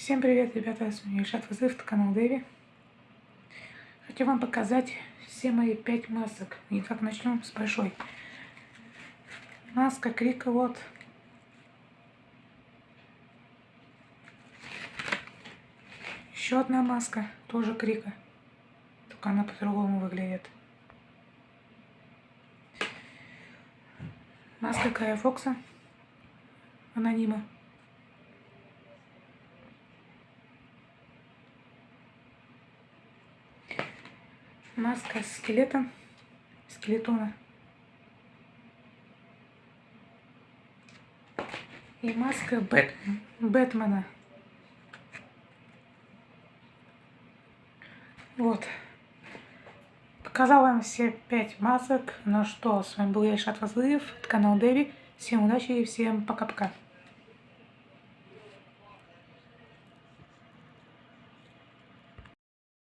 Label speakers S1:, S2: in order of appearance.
S1: Всем привет, ребята, с вами Ильшат Вызыв, канал Дэви. Хочу вам показать все мои пять масок. И как начнем с большой. Маска Крика, вот. Еще одна маска, тоже Крика. Только она по-другому выглядит. Маска Кая Фокса. Анонима. Маска скелета, скелетона. И маска Бэт, Бэтмена. Вот. Показал вам все пять масок. Ну что, с вами был я, Ильшат Вазлыев, канал Дэви. Всем удачи и всем пока-пока.